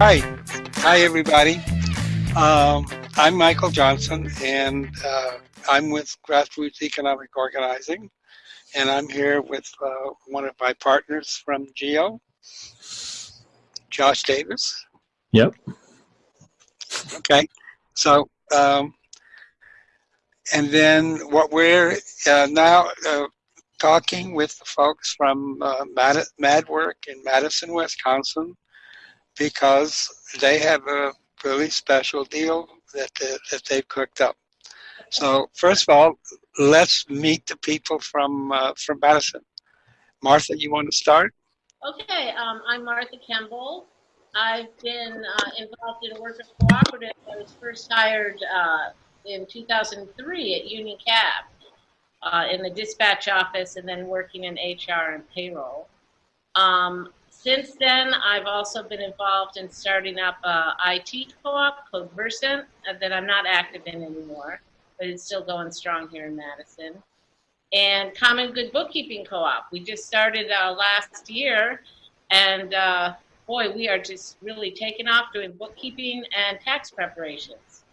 Hi, hi everybody. Um, I'm Michael Johnson, and uh, I'm with Grassroots Economic Organizing, and I'm here with uh, one of my partners from GEO, Josh Davis. Yep. Okay, so um, and then what we're uh, now uh, talking with the folks from uh, Mad MadWork in Madison, Wisconsin, because they have a really special deal that, that they've cooked up. So first of all, let's meet the people from uh, from Madison. Martha, you want to start? Okay, um, I'm Martha Campbell. I've been uh, involved in a worker cooperative. I was first hired uh, in 2003 at Union Cab uh, in the dispatch office and then working in HR and payroll. Um, since then, I've also been involved in starting up a IT co-op called Versant uh, that I'm not active in anymore, but it's still going strong here in Madison. And Common Good Bookkeeping Co-op. We just started uh, last year, and uh, boy, we are just really taking off doing bookkeeping and tax preparations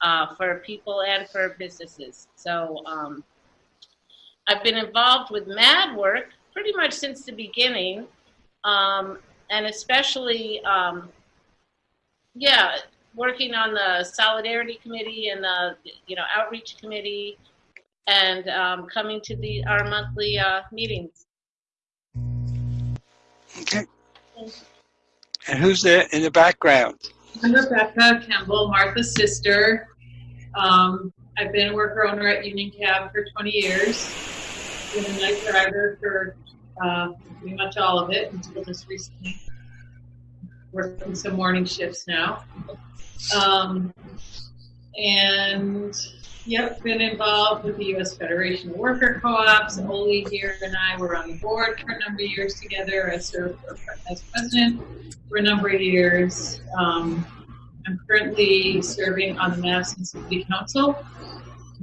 uh, for people and for businesses. So um, I've been involved with MadWork pretty much since the beginning, um, and especially, um, yeah, working on the Solidarity Committee and the you know Outreach Committee, and um, coming to the our monthly uh, meetings. Okay. And who's there in the background? I'm Rebecca Campbell, Martha's sister. Um, I've been a worker owner at Union Cab for 20 years been a night driver for uh, pretty much all of it until just recently. Working some morning shifts now. Um, and yep, been involved with the U.S. Federation of Worker Co-ops. Oli here and I were on the board for a number of years together. I served as president for a number of years. Um, I'm currently serving on the Madison City Council.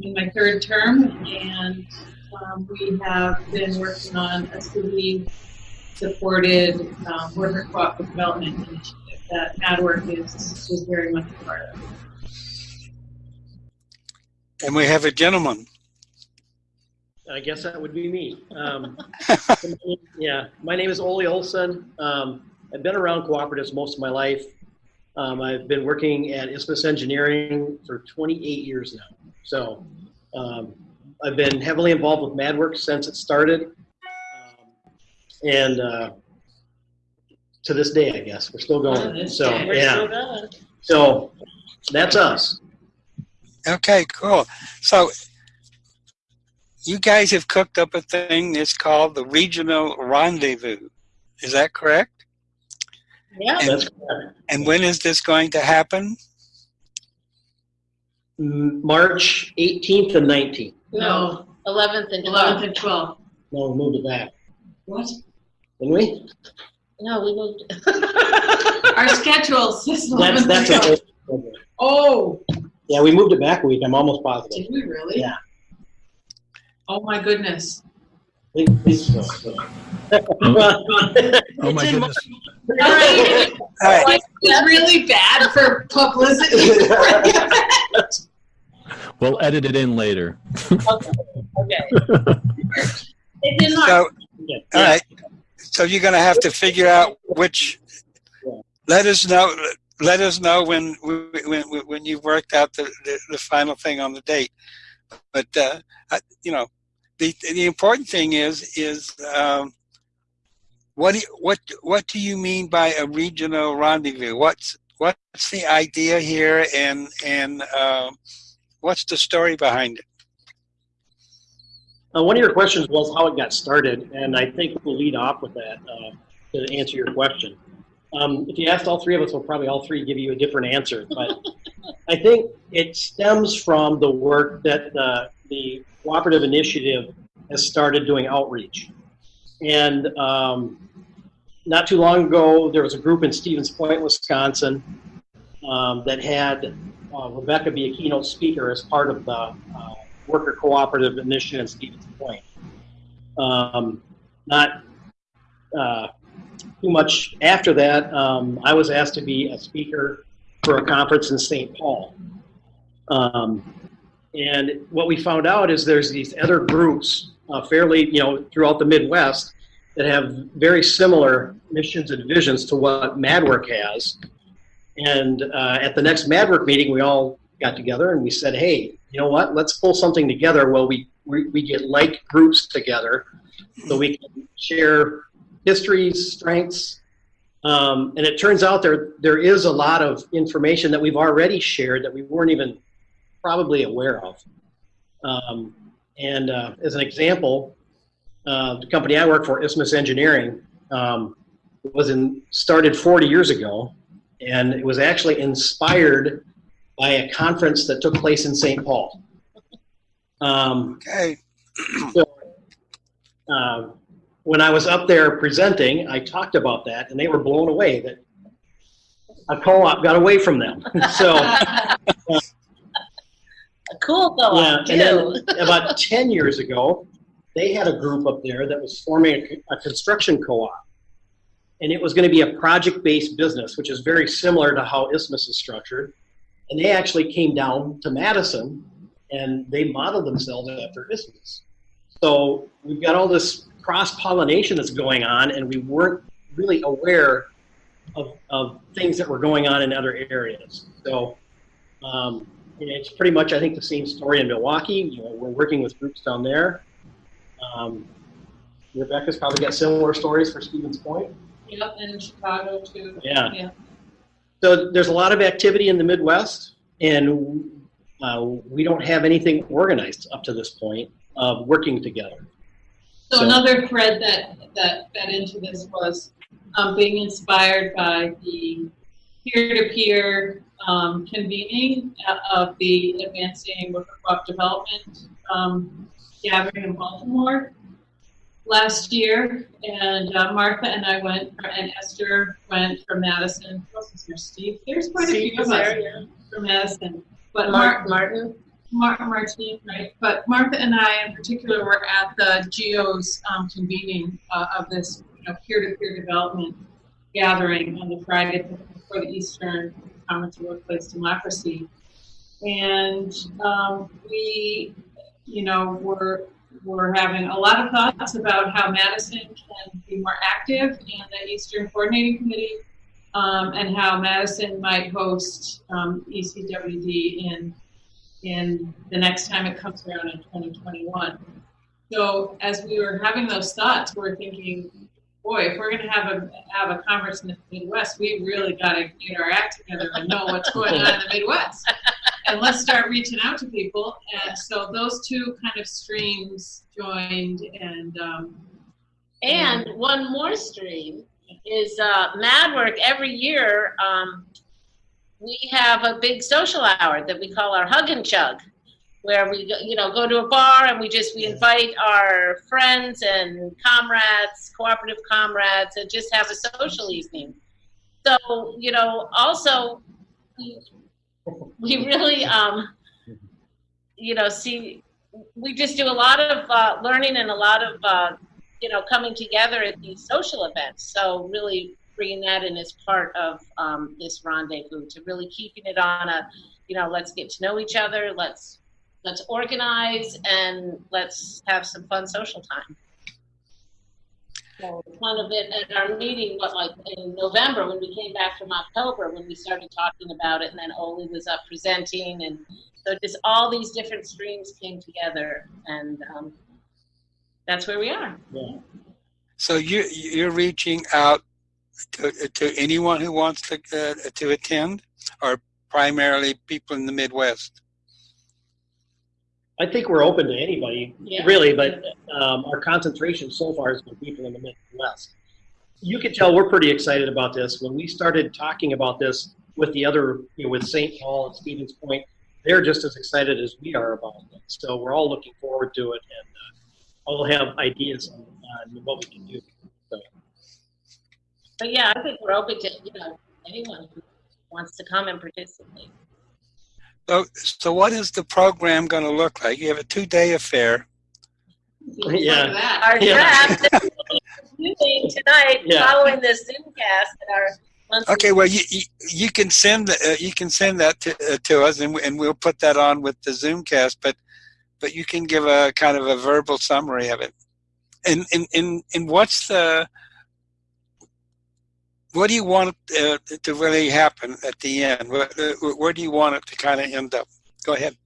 In my third term, and um, we have been working on a city-supported um, worker cooperative development initiative that MadWork is, is very much a part of. And we have a gentleman. I guess that would be me. Um, yeah, my name is Ole Olson. Um, I've been around cooperatives most of my life. Um, I've been working at Isthmus Engineering for 28 years now. So um, I've been heavily involved with MadWork since it started. Um, and uh, to this day, I guess, we're still going. So, yeah. So that's us. Okay, cool. So you guys have cooked up a thing that's called the Regional Rendezvous. Is that correct? Yeah. And, That's correct. and when is this going to happen? March 18th and 19th. No, 11th and 11th and 12th. No, we moved it back. What? Didn't we? No, we moved. Our schedule says That's, 11th that's and 12th. a, Oh, yeah, we moved it back a week. I'm almost positive. did we really? Yeah. Oh my goodness. I think- think so. Oh my goodness. All right. All right. It's really bad for publicity. We'll edit it in later. Okay. It's in So, Yeah. all right. So you're going to have to figure out which. Let us know. Let us know when when when you've worked out the, the, the final thing on the date. But uh, I- you know, the the important thing is is um, what do you, what what do you mean by a regional rendezvous? What's what's the idea here, and and um, what's the story behind it? Uh, one of your questions was how it got started, and I think we'll lead off with that uh, to answer your question. Um, if you asked all three of us, we'll probably all three give you a different answer. But I think it stems from the work that uh, the cooperative initiative has started doing outreach. And um, not too long ago, there was a group in Stevens Point, Wisconsin, um, that had uh, Rebecca be a keynote speaker as part of the uh, worker cooperative initiative in Stevens Point. Um, not uh, too much after that, um, I was asked to be a speaker for a conference in St. Paul. Um, and what we found out is there's these other groups, uh, fairly, you know, throughout the Midwest that have very similar missions and visions to what MadWork has. And uh, at the next MadWork meeting, we all got together and we said, hey, you know what? Let's pull something together where we, we, we get like groups together so we can share histories, strengths. Um, and it turns out there, there is a lot of information that we've already shared that we weren't even probably aware of. Um, and uh, as an example, uh, the company I work for, Isthmus Engineering, um, was in, started 40 years ago, and it was actually inspired by a conference that took place in St. Paul. Um, Okay. so, um, when I was up there presenting, I talked about that, and they were blown away that a co-op got away from them. so, A cool yeah, co-op and then about 10 years ago, they had a group up there that was forming a, a construction co-op. And it was going to be a project-based business, which is very similar to how Isthmus is structured. And they actually came down to Madison and they modeled themselves after Isthmus. So we've got all this cross-pollination that's going on and we weren't really aware of, of things that were going on in other areas. So um, it's pretty much, I think, the same story in Milwaukee. You know, we're working with groups down there. Um, Rebecca's probably got similar stories for Stevens Point. Yep, and in Chicago too. Yeah. Yeah. So there's a lot of activity in the Midwest, and uh, we don't have anything organized up to this point of working together. So, So- another thread that that fed into this was um, being inspired by the peer-to-peer um, convening uh, of the Advancing Worker Co-op Development um, gathering in Baltimore last year, and uh, Martha and I went, and Esther went from Madison. Who else is there? Steve. There's quite a few of us yeah. from Madison, but Mark Mark, Martin. Mar- Martine, right? But Martha and I, in particular, were at the GEO's um, convening uh, of this you know, peer-to-peer development gathering on the Friday before the Eastern Conference of Workplace Democracy, and um, we, you know, were were having a lot of thoughts about how Madison can be more active in the Eastern Coordinating Committee, um, and how Madison might host um, ECWD in in the next time it comes around in 2021. So as we were having those thoughts, we're thinking, boy, if we're going to have a have a conference in the Midwest, we really got to get our act together and know what's going on in the Midwest, and let's start reaching out to people. And so those two kind of streams joined, and um, And one more stream is uh, MadWork. Every year, um, we have a big social hour that we call our Hug and Chug, where we go- you know go to a bar and we just we invite our friends and comrades, cooperative comrades, and just have a social evening. So you know, also we, we really um, you know see we just do a lot of uh, learning and a lot of uh, you know, coming together at these social events. So really bringing that in as part of um, this rendezvous to really keeping it on a, you know, let's get to know each other, let's let's organize, and let's have some fun social time. So kind of it at our meeting, what like in November when we came back from October when we started talking about it, and then Oli was up presenting, and so just all these different streams came together, and um, that's where we are. Yeah. So you, you're reaching out to, to anyone who wants to, uh, to attend or primarily people in the Midwest? I think we're open to anybody, Yeah. really, but um, our concentration so far has been people in the Midwest. You can tell we're pretty excited about this. When we started talking about this with the other, you know, with St. Paul and Stevens Point, they're just as excited as we are about it. So we're all looking forward to it, and uh, all have ideas on, on what we can do. So, But yeah, I think we're open to, you know, anyone who wants to come and participate. So, so what is the program going to look like? You have a two-day affair. Yeah. Look at that. Our Yeah. draft that doing tonight, Yeah. following this Zoomcast and our. Okay, well, you, you, you can send, the- uh, you can send that to, uh, to us and, we- and we'll put that on with the Zoomcast, but, but you can give a kind of a verbal summary of it. And, and, and, and what's the, what do you want uh, to really happen at the end? Where, uh, where do you want it to kind of end up? Go ahead.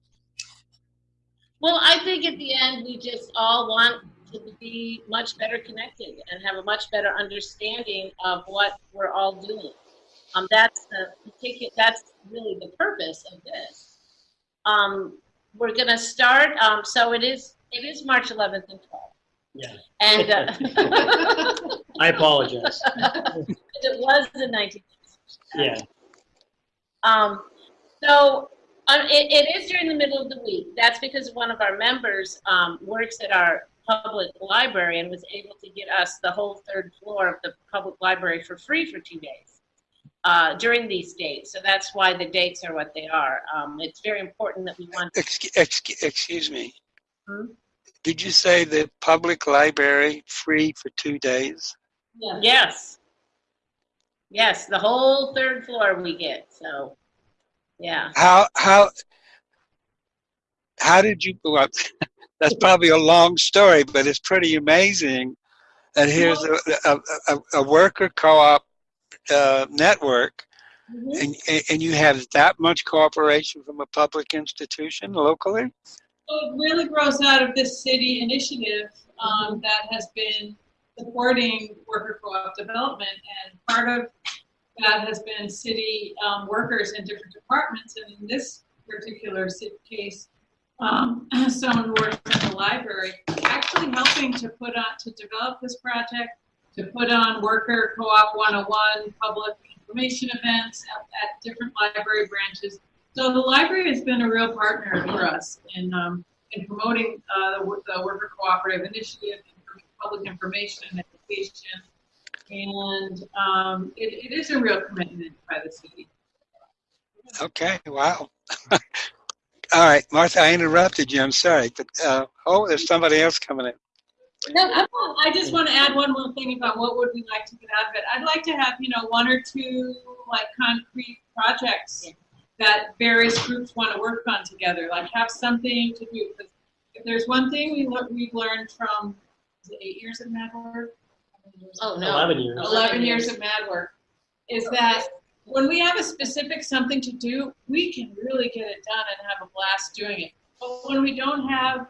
Well, I think at the end, we just all want to be much better connected and have a much better understanding of what we're all doing. Um, that's the particular, that's really the purpose of this. Um, we're gonna start, um, so it is, it is March 11th and 12th. Yeah. And, uh, I apologize. it was the 19th. Yeah. Um, so um, it, it is during the middle of the week. That's because one of our members um, works at our public library and was able to get us the whole third floor of the public library for free for two days uh, during these dates. So that's why the dates are what they are. Um, it's very important that we want. Excuse, excuse, excuse me. Hmm? Did you say the public library free for two days? Yeah. Yes. Yes, the whole third floor we get. So, yeah. How, how, how did you, well, that's probably a long story, but it's pretty amazing that here's a, a, a, a worker co-op uh, network Mhm. and, and you have that much cooperation from a public institution locally? It really grows out of this city initiative um, that has been supporting worker co-op development, and part of that has been city um, workers in different departments. And in this particular case, um, someone works at the library actually helping to put on to develop this project, to put on worker co-op 101 public information events at, at different library branches so the library has been a real partner for us in, um, in promoting, uh, the, the worker cooperative initiative, and public information and education. And, um, it, it is a real commitment by the city. Okay, wow. All right, Martha, I interrupted you. I'm sorry, but uh, oh, there's somebody else coming in. No, I want- I just want to add one more thing about what would we like to get out of it. I'd like to have, you know, one or two like concrete projects that various groups want to work on together, like have something to do. 'Cause If there's one thing we, lear- we've learned from, is it eight years of Mad Work? Oh, no. 11 years. 11 years of Mad Work, is that when we have a specific something to do, we can really get it done and have a blast doing it. But when we don't have,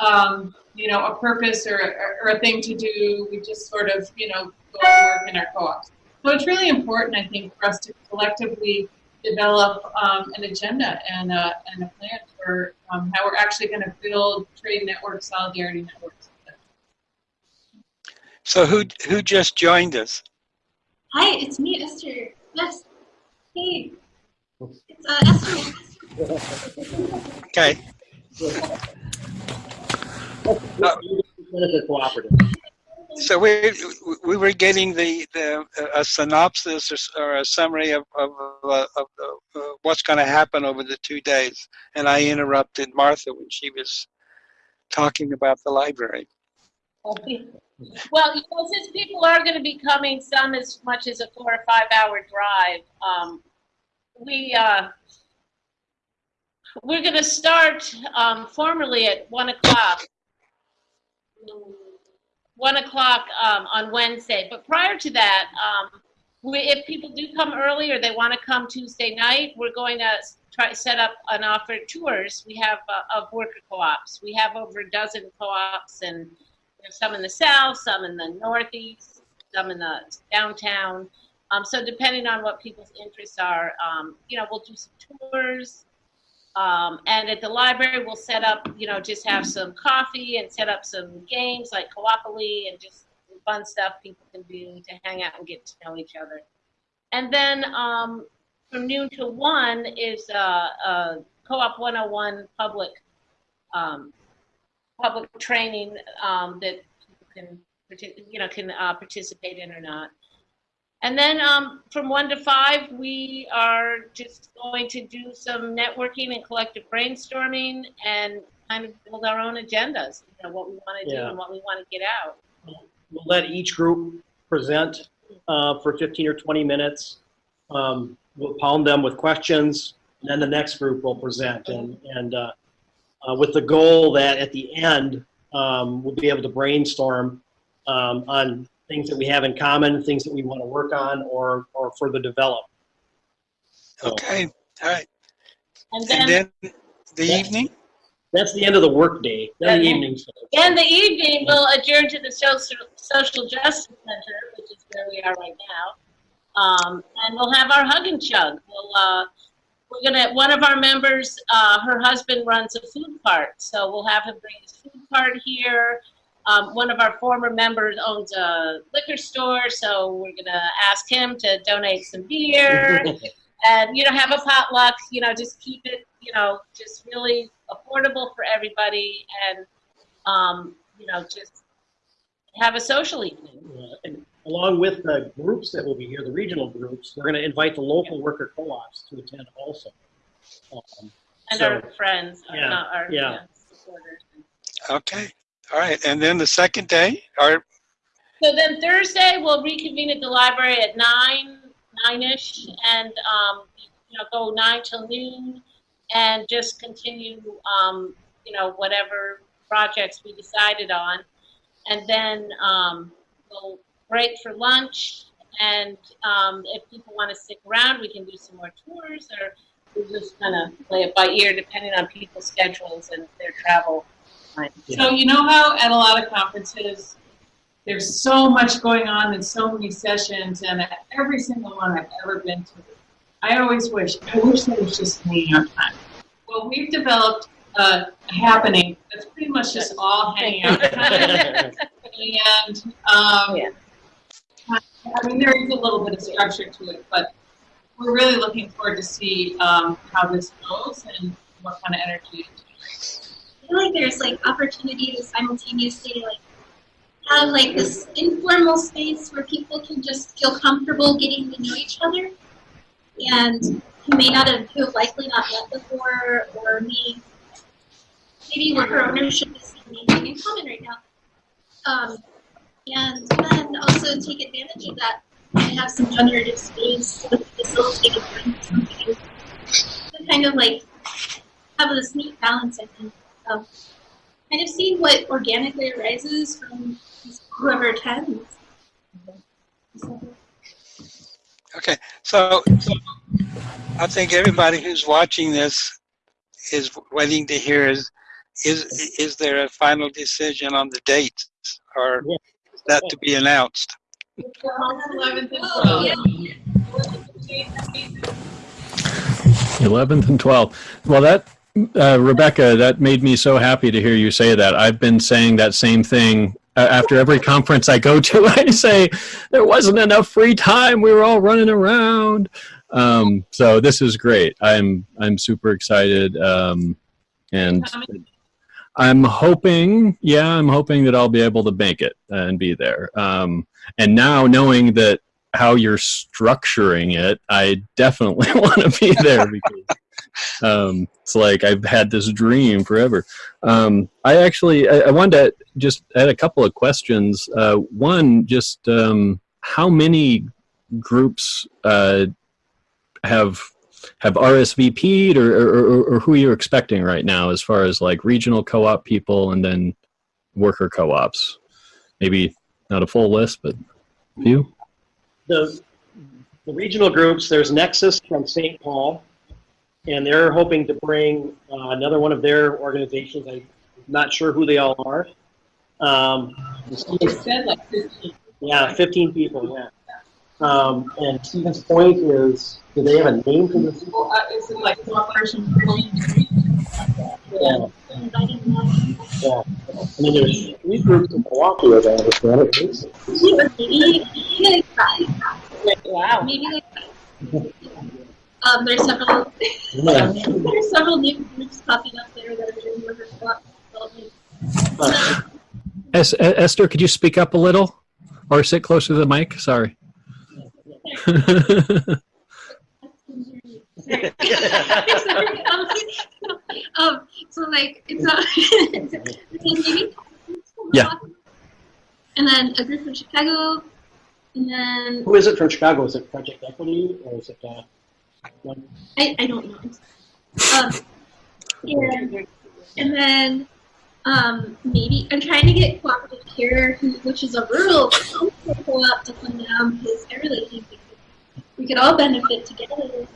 um, you know, a purpose or, or, or a thing to do, we just sort of, you know, go and work in our co-ops. So it's really important, I think, for us to collectively develop um, an agenda and a, and a plan for um, how we're actually going to build trade networks, solidarity networks. So who who just joined us? Hi, it's me, Esther. Yes. Hey. It's uh, Esther. Okay, Benefit cooperative. So we we were getting the, the a synopsis or, or a summary of of, uh, of uh, what's going to happen over the two days, and I interrupted Martha when she was talking about the library. Well, you know, since people are going to be coming, some as much as a four or five hour drive, um, we, uh, we're going to start, um, formally at one o'clock. One o'clock, um, on Wednesday, but prior to that, um, we, if people do come early or they want to come Tuesday night, we're going to try set up and offer tours. We have, uh, of worker co-ops. We have over a dozen co-ops and there's some in the south, some in the northeast, some in the downtown. Um, so depending on what people's interests are, um, you know, we'll do some tours. Um, and at the library, we'll set up, you know, just have some coffee and set up some games like Coopoly and just fun stuff people can do to hang out and get to know each other. And then um, from noon to one is uh, uh, Co-op 101 public um, public training um, that people can, you know, can uh, participate in or not. And then um, from one to five, we are just going to do some networking and collective brainstorming. And kind of build our own agendas, you know, what we want to do and what we want to get out. We'll let each group present uh, for 15 or 20 minutes. Um, We'll pound them with questions, and then the next group will present. And, and uh, uh, with the goal that at the end, um, we'll be able to brainstorm um, on things that we have in common, things that we want to work on or, or further develop. So Okay, all right. And And then, then the Yeah. evening? That's the end of the workday, then the evening. in the evening, we'll adjourn to the social, social justice center, which is where we are right now. Um, and we'll have our hug and chug. We'll, uh, we're gonna, one of our members, uh, her husband runs a food cart, so we'll have him bring his food cart here. Um, one of our former members owns a liquor store, so we're gonna ask him to donate some beer. and you know have a potluck you know just keep it you know just really affordable for everybody and um, you know just have a social evening Uh, and along with the groups that will be here, the regional groups, we're going to invite the local worker co-ops to attend also. Um, and So, our friends yeah, not our yeah. yeah, supporters Okay, all right. And then the second day, or, so then thursday we'll reconvene at the library at nine nine-ish and um, you know go nine till noon and just continue um, you know whatever projects we decided on and then um, we'll break for lunch and um, if people want to stick around we can do some more tours or we'll just kind of play it by ear depending on people's schedules and their travel time. So you know how at a lot of conferences, there's so much going on and so many sessions, and at every single one I've ever been to, I always wish, I wish there was just hanging out time. Well, we've developed a happening that's pretty much just all hanging out time. And, um, Yeah. I mean, there is a little bit of structure to it, but we're really looking forward to see, um, how this goes and what kind of energy it generates. I feel like there's like opportunity to simultaneously like have like this informal space where people can just feel comfortable getting to know each other and who may not have who have likely not met before or may maybe worker ownership is something in common right now. Um, and then also take advantage of that and have some generative space to facilitate something to kind of like have this neat balance, I think, of kind of seeing what organically arises from whoever attends. okay. So I think everybody who's watching this is waiting to hear is, is, is there a final decision on the date Or Yeah. is that to be announced? Eleventh and Oh, yeah. 11th and 12th. Well, that, uh, Rebecca, that made me so happy to hear you say that. I've been saying that same thing uh, after every conference I go to. I say, there wasn't enough free time. We were all running around. Um, so this is great. I'm, I'm super excited. Um, and I'm hoping, yeah, I'm hoping that I'll be able to make it and be there. Um, and now knowing that how you're structuring it, I definitely want to be there because um, it's like I've had this dream forever. Um, I actually, I, I wanted to just add a couple of questions. Uh, one, just um, how many groups uh, have have RSVP'd or, or, or, who you're expecting right now as far as like regional co-op people and then worker co-ops? Maybe not a full list, but a few. the, the regional groups, there's Nexus from St. Paul, and they're hoping to bring uh, another one of their organizations. I'm not sure who they all are. Um, said like fifteen. yeah, 15 people, yeah. Um, and Stevens Point is, do they have a name for this? Well, uh, is it like person? Yeah, yeah. And then there's three groups in Milwaukee, as I understand it. Maybe, maybe like five. wow Maybe like five. Um, there's several. Yeah. there's several new groups popping up there that are doing worker co-op development. Uh, Es- Esther, could you speak up a little or sit closer to the mic? Sorry. Sorry, um, so like it's not a it's a meeting. Yeah. And then a group from Chicago, and then Who is it from Chicago? Is it Project Equity or is it? Uh, one- I, I don't know. Um, and, and then um, maybe I'm trying to get cooperative care, who, which is a rural co-op to come down because I really think we could, all benefit together.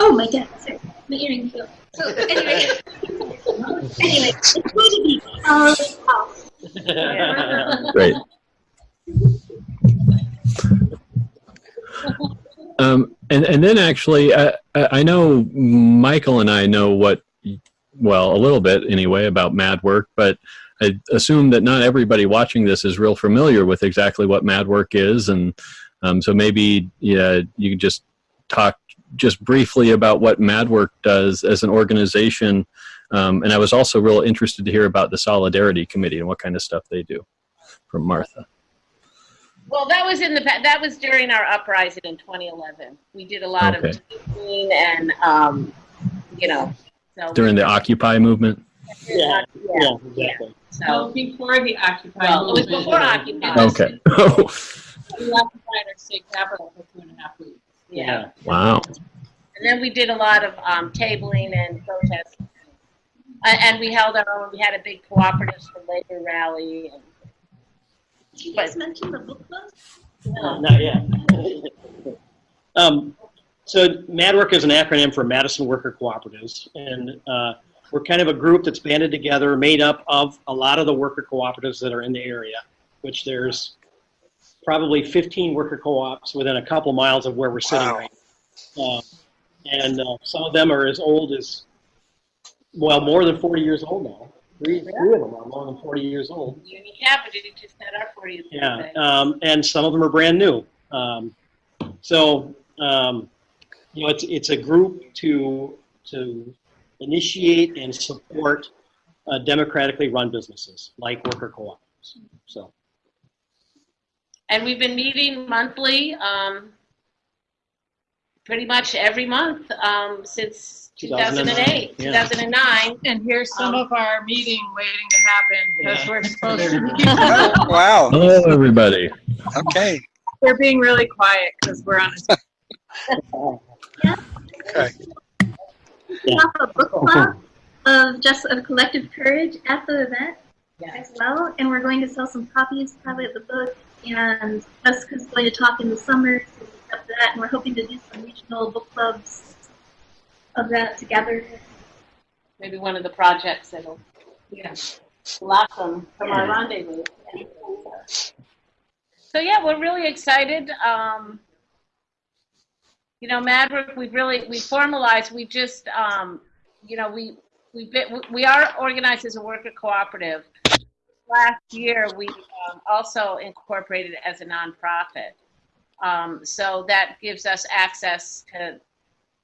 Oh my god, sorry, my earring fell. So anyway, anyway, it's going to be our house. Great. Um, and and then actually, I, I know Michael and I know what, well, a little bit anyway about Mad Work, but I assume that not everybody watching this is real familiar with exactly what Mad Work is, and um, so maybe yeah, you could just talk just briefly about what Mad Work does as an organization. Um, and I was also real interested to hear about the Solidarity Committee and what kind of stuff they do. From Martha. Well, that was in the, that was during our uprising in 2011. We did a lot Okay. of teaching and, um, you know, so. During the Occupy movement. Yeah. Yeah, yeah, exactly. Well, so, before the Occupy Well, it was movement. before Occupy. Okay. We occupied our state capital for two and a half weeks. yeah. wow. And then we did a lot of, um, tabling and protesting. And, and we held our own, we had a big cooperative for labor rally and, Did you guys mention the book club? Uh, Not yet. um, so MADWORK is an acronym for Madison Worker Cooperatives, and uh, we're kind of a group that's banded together, made up of a lot of the worker cooperatives that are in the area, which there's probably 15 worker co-ops within a couple miles of where we're sitting Wow. right now. Uh, and uh, some of them are as old as, well, more than 40 years old now. Three, three of them are more than 40 years old. Union Capital just had our 40th Yeah, um, and some of them are brand new. Um, so, um, you know, it's, it's a group to, to initiate and support uh, democratically run businesses like worker co-ops. So, And we've been meeting monthly, um, pretty much every month, um, since 2008, 2009, yeah. 2009. And here's some Um, of our meeting waiting to happen because Yeah. we're supposed to be. Oh, wow. Hello, everybody. Okay. We're being really quiet because we're on a yeah. Okay. We have a book club of just of collective courage at the event Yeah. as well, and we're going to sell some copies probably of the book. And Jessica's going to talk in the summer so have that, and we're hoping to do some regional book clubs of that together. Maybe one of the projects that'll, yeah, blossom from our rendezvous. So yeah, we're really excited. Um, you know, Madwork, we've really, we formalized, we just, um, you know, we, we've been, we are organized as a worker cooperative. Last year, we um, also incorporated as a nonprofit. Um, so that gives us access to,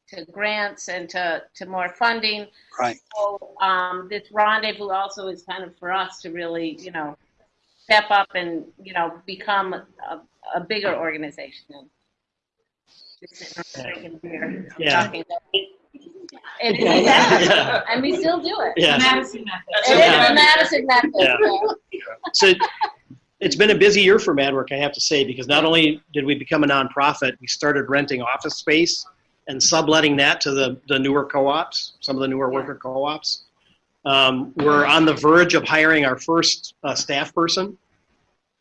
to grants and to, to more funding. Right. So, um, this rendezvous also is kind of for us to really, you know, step up and, you know, become a, a bigger organization. than just sitting around and Yeah. talking about it. And we Yeah. and we still do it. yeah. Madison method. It is the Madison method. Yeah. yeah. So it's been a busy year for MadWork, I have to say, because not only did we become a nonprofit, we started renting office space and subletting that to the, the newer co-ops, some of the newer worker co-ops. Um, we're on the verge of hiring our first uh, staff person.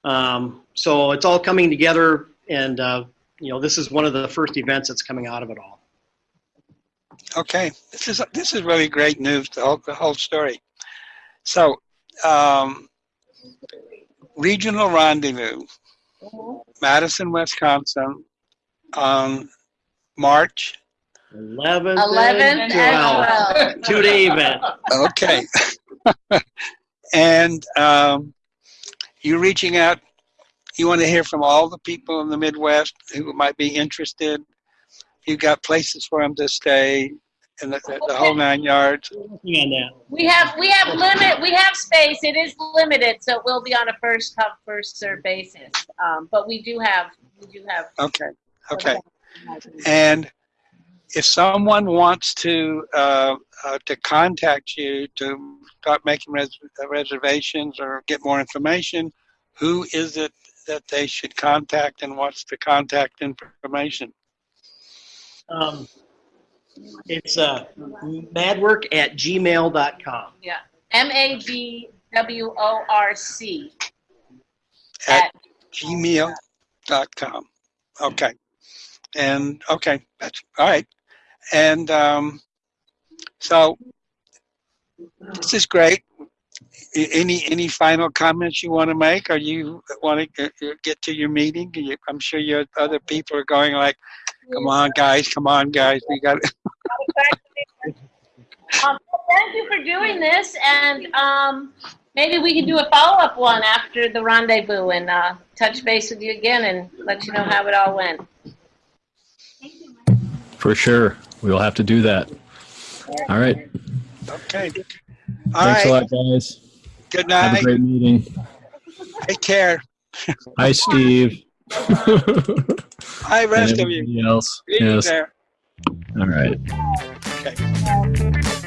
Um, so it's all coming together, and uh, you know this is one of the first events that's coming out of it all. Okay. This is this is really great news. The whole the whole story. So, um, regional rendezvous, Madison, Wisconsin, on March. 11, 11 and 12. 12. Two day event. Okay. and um, you reaching out. You want to hear from all the people in the Midwest who might be interested. You've got places for them to stay, and the, the, the whole nine yards. Working on that. We have, we have limit, we have space, it is limited, so it will be on a first come, first served basis. Um, but we do have, we do have. Okay. Okay. And if someone wants to uh, uh, to contact you to start making res- reservations or get more information, who is it that they should contact, and what's the contact information? Um, it's uh, madwork at gmail.com. Yeah. M A G W O R C. At gmail.com. Okay. And okay, that's all right. And um, so this is great. Any any final comments you want to make, or you want to get to your meeting? I'm sure your other people are going like, "Come on, guys! Come on, guys! We got." Um, well, thank you for doing this, and um, maybe we can do a follow-up one after the rendezvous and uh, touch base with you again and let you know how it all went. For sure. We'll have to do that. All right. Okay. All Thanks right. a lot, guys. Good night. Have a great meeting. Take care. Hi, Steve. Hi, rest of you. else. Yes. All right. Okay.